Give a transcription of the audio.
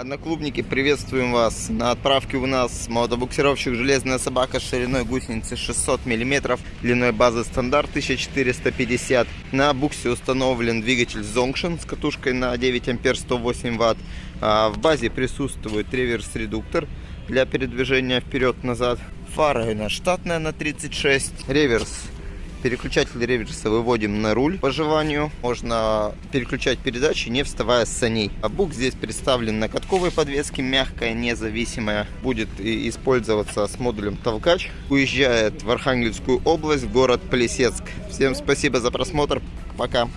Одноклубники, приветствуем вас. На отправке у нас мотобуксировщик «Железная собака» с шириной гусеницы 600 мм, длиной базы стандарт 1450. На буксе установлен двигатель Zonction с катушкой на 9 ампер 108 ватт. А в базе присутствует реверс-редуктор для передвижения вперед-назад. Фара у нас штатная на 36. Реверс Переключатель реверса выводим на руль по желанию. Можно переключать передачи, не вставая с саней. А бук здесь представлен на катковой подвеске, мягкая, независимая. Будет использоваться с модулем толкач. Уезжает в Архангельскую область, город Плесецк. Всем спасибо за просмотр. Пока.